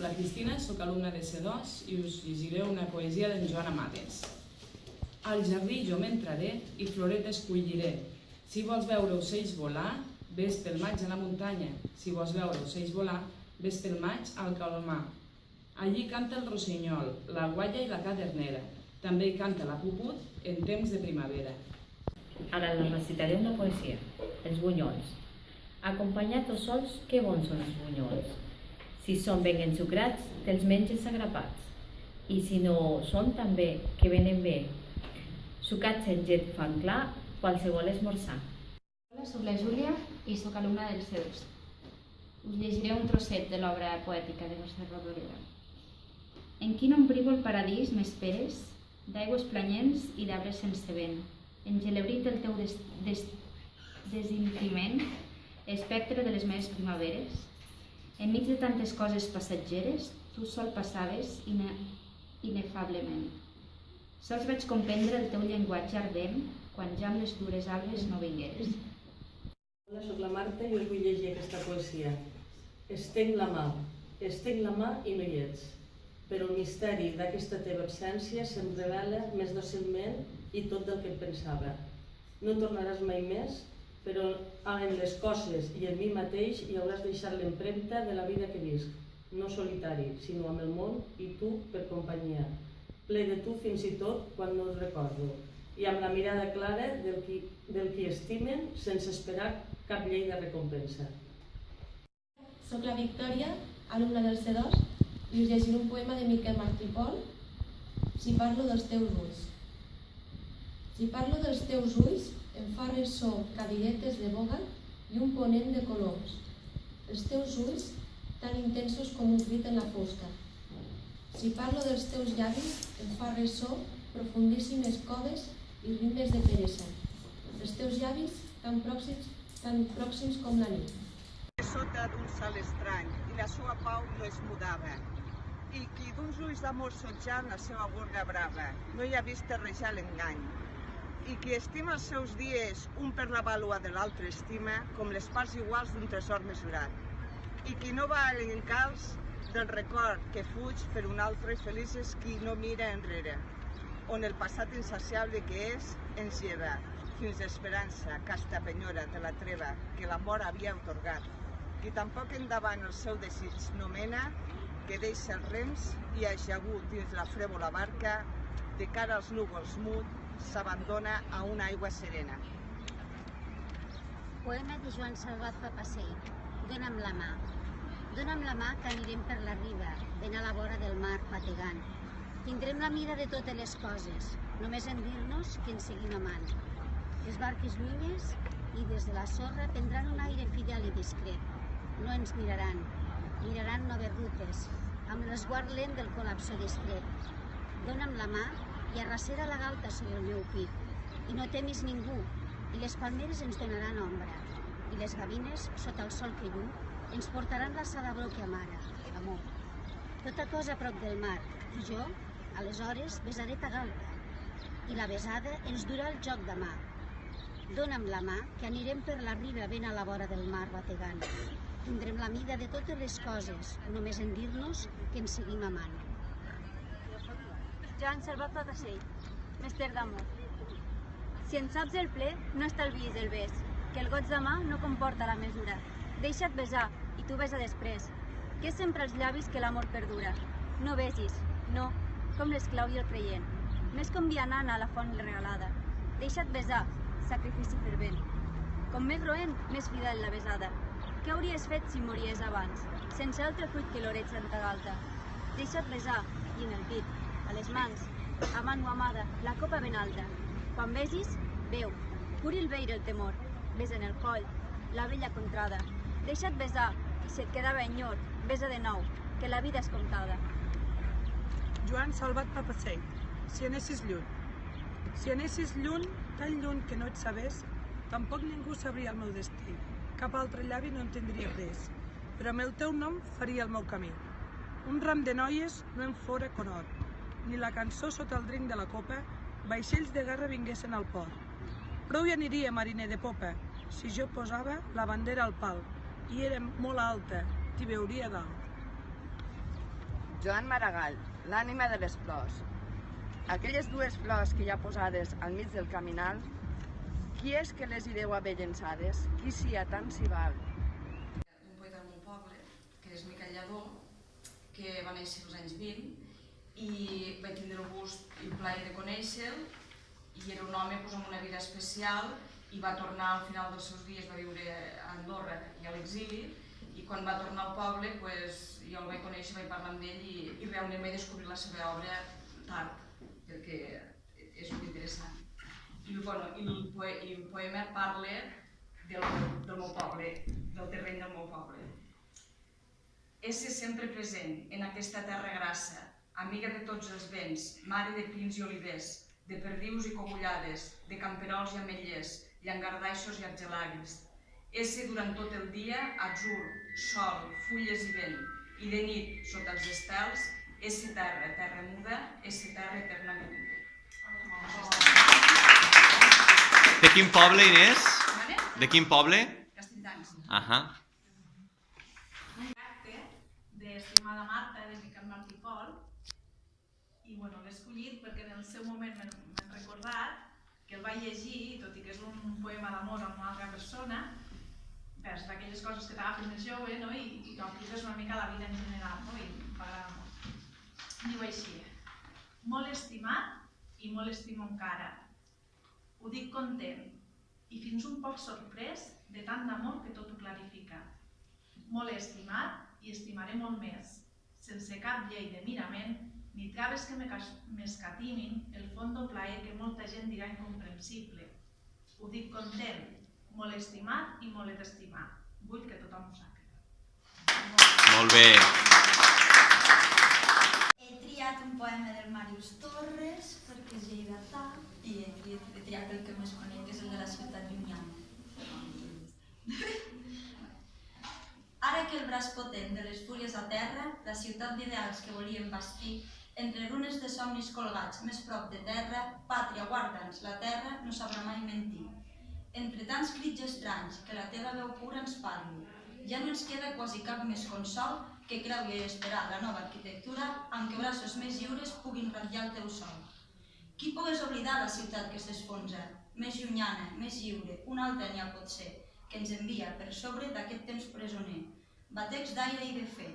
la Cristina, sóc alumna de C2 i us llegiré una poesia d'en Joan Amades. Al jardí jo m'entraré i floretes colliré. Si vols veure ocells volar, vés pel maig a la muntanya. Si vols veure ocells volar, vés pel maig al calmar. Allí canta el rossinyol, la gualla i la cadernera. També hi canta la puput en temps de primavera. Ara la recitaré una poesia, els bunyols. Acompanyats o sols, que bons són els bunyols. Si són ben ensucrats, te'ls menges agrapats. I si no són també, que venen bé. Sucats en llet fan clar, qualsevol esmorzar. Hola, soc la Júlia i sóc alumna del C2. Us llegiré un trosset de l'obra poètica de Mercè Rodoreda. En quin ombrívol paradís m'esperes, d'aigües planyents i d'arbres sense vent. Engelebrit el teu des, des, desintriment, espectre de les meves primaveres. Enmig de tantes coses passatgeres, tu sol passaves ine, inefablement. Sols vaig comprendre el teu llenguatge ardent quan ja amb les dures albes no vingueres. Hola, sóc la Marta i us vull llegir aquesta poesia. Estenc la mà, estenc la mà i no hi ets. Però el misteri d'aquesta teva absència se'm revela més docilment i tot del que pensava. No tornaràs mai més, però en les coses i en mi mateix hi hauràs deixat l'empremta de la vida que visc, no solitari, sinó amb el món i tu per companyia, ple de tu fins i tot quan no el recordo, i amb la mirada clara del qui, del qui estimen sense esperar cap llei de recompensa. Soc la Victòria, alumna del C2, i us llegiré un poema de Miquel Martí Pol, Si parlo dels teus ulls. Si parlo dels teus ulls, em fa ressò cadiretes de boga i un ponent de coloms. Els teus ulls, tan intensos com un crit en la fosca. Si parlo dels teus llavis, em fa ressò profundíssimes coves i rimes de peresa. Els teus llavis, tan pròxims, tan pròxims com la nit. sota d'un cel estrany i la seva pau no es mudava. I qui d'uns ulls d'amor sotjant la seva gorga brava no hi ha vist terrejar l'engany. I qui estima els seus dies un per la vàlua de l'altre estima com les parts iguals d'un tresor mesurat. I qui no va a l'encalç del record que fuig per un altre feliç és qui no mira enrere, on el passat insaciable que és ens lleva fins l'esperança, casta penyora de la treva que la mort havia otorgat qui tampoc endavant el seu desig no mena, que deixa els rems i ajagut dins la frèvola barca, de cara als núvols mut, s'abandona a una aigua serena. Poema de Joan Salvat Papasei. Dóna'm la mà. Dóna'm la mà que anirem per la riba, ben a la vora del mar, bategant. Tindrem la mira de totes les coses, només en dir-nos que ens seguim amant. Les barques llunyes i des de la sorra prendran un aire fidel i discret. No ens miraran, miraran noves rutes, amb l'esguard lent del col·lapso discret. Dóna'm la mà i arracera la galta sobre el meu pit. I no temis ningú, i les palmeres ens donaran ombra, i les gavines, sota el sol que lluny, ens portaran la salabró que amara, amor. Tota cosa prop del mar, i jo, aleshores, besaré ta galta, i la besada ens durà el joc de mà. Dóna'm la mà, que anirem per la riba ben a la vora del mar bategant. Tindrem la mida de totes les coses, només en dir-nos que ens seguim amant. Joan Salvat Papasell, mestre d'amor. Si en saps el ple, no estalviïs el bes, que el goig de mà no comporta la mesura. Deixa't besar, i tu besa després, que és sempre els llavis que l'amor perdura. No besis, no, com l'esclau i el creient, més com vianant a la font regalada. Deixa't besar, sacrifici fervent. Com més roent, més fidel la besada. Què hauries fet si mories abans, sense altre fruit que l'oreig en ta galta? Deixa't besar, i en el pit, a les mans, amant o amada, la copa ben alta. Quan besis, veu, curi el veire el temor, besa en el coll, la vella contrada. Deixa't besar, i si et quedava enyor, besa de nou, que la vida és comptada. Joan Salvat Papasell, si anessis lluny. Si anessis lluny, tan lluny que no et sabés, tampoc ningú sabria el meu destí. Cap altre llavi no entendria res, però amb el teu nom faria el meu camí. Un ram de noies no em fora conot, ni la cançó sota el drinc de la copa, vaixells de guerra vinguessin al port. Prou hi aniria mariner de popa, si jo posava la bandera al pal, i era molt alta, t'hi veuria dalt. Joan Maragall, l'ànima de les flors. Aquelles dues flors que hi ha posades al mig del caminal, qui és que les hi deu haver llençades? Qui s'hi a tant s'hi val? d'un poeta del meu poble, que és Miquel Lladó, que va néixer als anys 20, i vaig tindre el gust i el plaer de conèixer-lo, i era un home doncs, amb una vida especial, i va tornar al final dels seus dies, va viure a Andorra i a l'exili, i quan va tornar al poble, pues, jo el vaig conèixer, vaig parlar amb ell, i, i realment vaig descobrir la seva obra tard, perquè és molt interessant. I, bueno, i, el, poe, i el poema parla del, del meu poble, del terreny del meu poble. Esse sempre present en aquesta terra grassa, amiga de tots els vents, mare de pins i olivers, de perdius i cogullades, de camperols i ametllers, llangardaixos i argelagues. Esse durant tot el dia, atzur, sol, fulles i vent, i de nit, sota els estels, esse terra, terra muda, esse terra eternament. De quin poble, Inés? De quin poble? Castelldans. Ahà. un acte d'estimada Marta de Miquel Martí Pol i bueno, l'he escollit perquè en el seu moment m'he recordat que el vaig llegir, tot i que és un poema d'amor amb una altra persona, vers d'aquelles coses que t'agafen més jove no? i, i que apliques una mica a la vida en general no? i m'agrada molt. Diu així, molt estimat i molt estimo encara. Ho dic content i fins un poc sorprès de tant d'amor que tot ho clarifica molt estimat i estimaré molt més, sense cap llei de mirament ni traves que m'escatimin el fons del plaer que molta gent dirà incomprensible. Ho dic content, molt estimat i molt estimat. Vull que tothom ho sàpiga. Molt bé. He triat un poema del Màrius Torres perquè és lleidatà i he triat, he triat el que més conec, que és el de la ciutat llunyana. Ara que el braç potent de les fúries a terra, la ciutat d'ideals que volíem bastir, entre runes de somnis colgats més prop de terra, pàtria, guarda'ns, la terra no sabrà mai mentir. Entre tants crits estranys, que la teva veu pura ens parli, ja no ens queda quasi cap més consol que creure i esperar la nova arquitectura amb què braços més lliures puguin ratllar el teu sol. Qui pogués oblidar la ciutat que s'esfonsa, més llunyana, més lliure, una altra n'hi ha pot ser, que ens envia per sobre d'aquest temps presoner. Batecs d'aire i de fe,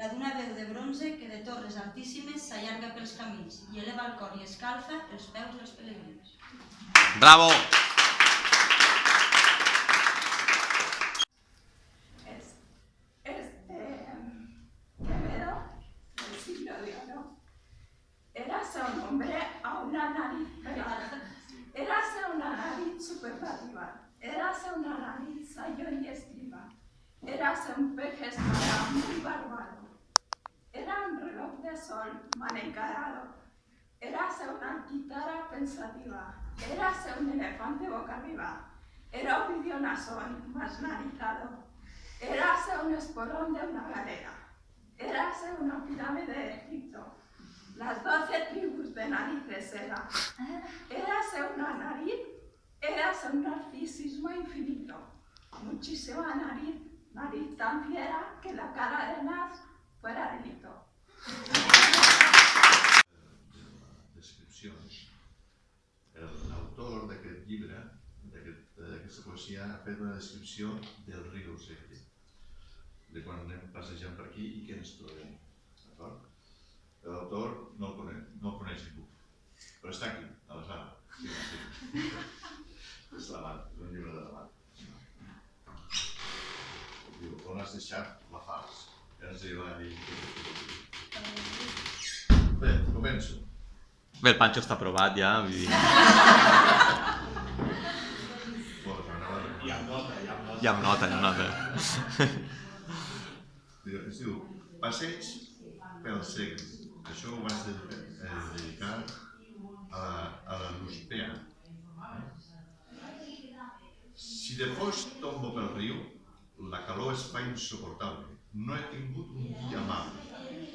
la d'una veu de bronze que de torres altíssimes s'allarga pels camins i eleva el cor i escalfa els peus dels pelegrins. Bravo! Érase un elefante boca arriba. Era un videonasón más narizado. Érase un esporón de una galera. Érase una pirámide de Egipto. Las doce tribus de narices era. Érase una nariz, érase un narcisismo infinito. Muchísima nariz, nariz tan fiera que la cara de Nas fuera delito. Poesia, ha fet una descripció del riu Segre, de quan anem passejant per aquí i què ens trobem. D'acord? L'autor no el coneix, no el coneix ningú, però està aquí, a la sala. Sí, sí. És l'Amat, és un llibre de l'Amat. Diu, on has deixat la fals? Ja ens hi va dir. Bé, començo. Bé, el Pancho està aprovat ja. Vull dir... Bueno, anava- Hi ha nota, hi ha nota. Ja em nota, Es diu Passeig pel segle. Això ho dedicar, eh, dedicar a la, a la Luspea. Si de fos tombo pel riu, la calor es fa insuportable. No he tingut un dia amable.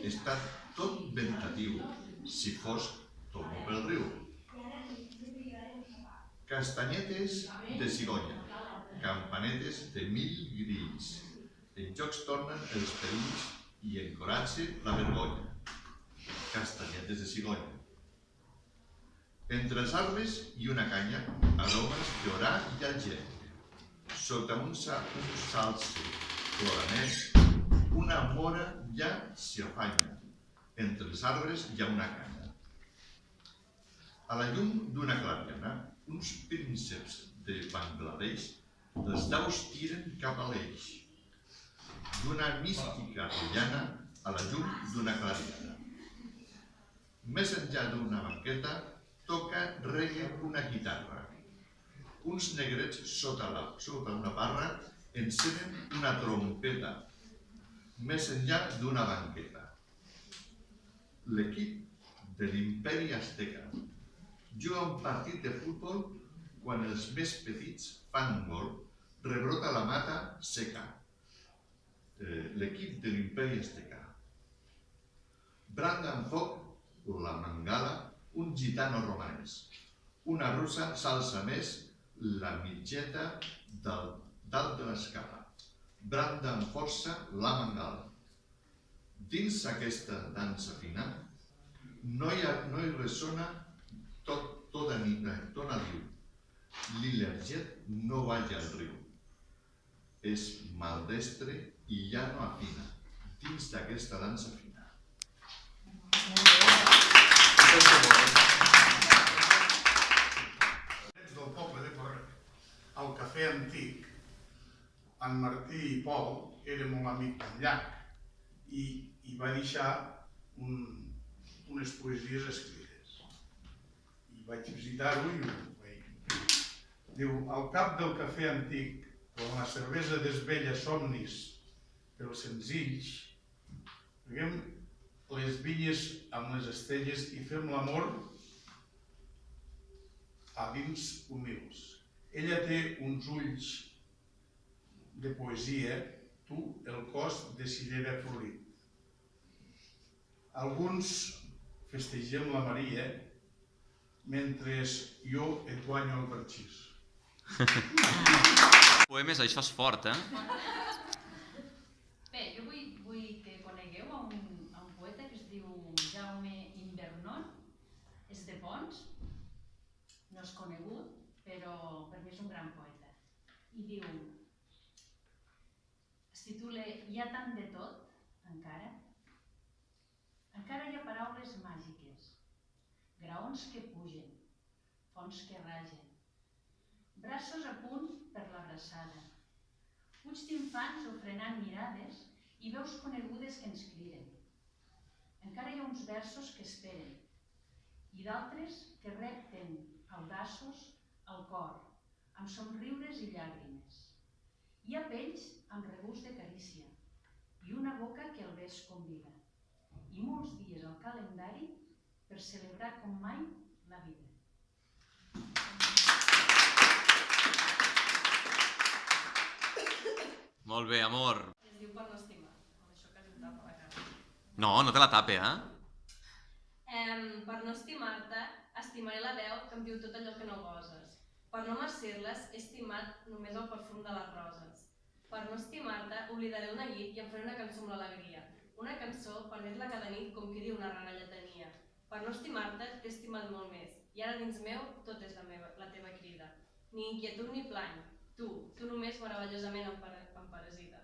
He estat tot meditatiu, si fos tombo pel riu. Castanyetes de cigonya, campanetes de mil grills. En jocs tornen els perills i encoratge la vergonya. castanyetes de cigonya. Entre els arbres hi una canya, aromes d'orà i alger. Sota un, sa un salse ploranet, una mora ja s'hi afanya. Entre els arbres hi ha una canya. A la llum d'una clariana, uns prínceps de Bangladesh, les daus tiren cap a l'eix. D'una mística rellana a la llum d'una clariana. Més enllà d'una banqueta, toca reggae una guitarra. Uns negrets sota, la, sota una barra encenen una trompeta, més enllà d'una banqueta. L'equip de l'imperi Azteca juga un partit de futbol quan els més petits fan gol, rebrota la mata seca. Eh, L'equip de l'imperi Azteca. Branda en foc la mangala un gitano romanès. Una russa s'alça més la mitgeta dalt de l'escala. Branda amb força la mangala. Dins aquesta dansa fina no hi, ha, no hi ressona tot, tota nit, tona diu. L'il·lerget no balla al riu. És maldestre i ja no afina dins d'aquesta dansa fina. del poble de Corret, al cafè antic, en Martí i Pol era molt amic d'en Llach i, i va deixar un, unes poesies escrites. I vaig visitar-ho i ho vaig... Diu, al cap del cafè antic, quan la cervesa desvella somnis pels senzills, Traguem les vinyes amb les estelles i fem l'amor a dins humils. Ella té uns ulls de poesia, tu el cos de cirera florit. Alguns festegem la Maria mentre jo et guanyo el parxís. Poemes, això és fort, eh? Bé, jo vull, vull que conegueu a un, a un poeta que es diu Jaume Invernon, és de Pons, no és conegut, però per mi és un gran poeta. I diu, es titula Hi ha tant de tot, encara? Encara hi ha paraules màgiques, graons que pugen, fonts que ragen, braços a punt per l'abraçada, ulls d'infants ofrenant mirades i veus conegudes que ens criden. Encara hi ha uns versos que esperen i d'altres que repten audaços al cor, amb somriures i llàgrimes. Hi ha pells amb regust de carícia i una boca que el bes convida. I molts dies al calendari per celebrar com mai la vida. Molt bé, amor. Es diu per no estimar, amb això que li tapa la cara. No, no te la tape, eh? Em, per no estimar-te, estimaré la veu que em diu tot allò que no goses. Per no mercir-les, he estimat només el perfum de les roses. Per no estimar-te, oblidaré el neguit i em faré una cançó amb l'alegria. Una cançó per més-la cada nit com qui diu una rara lletania. Per no estimar-te, t'he estimat molt més. I ara dins meu, tot és la, meva, la teva crida. Ni inquietud ni plany. Tu, tu només meravellosament em, em parasita.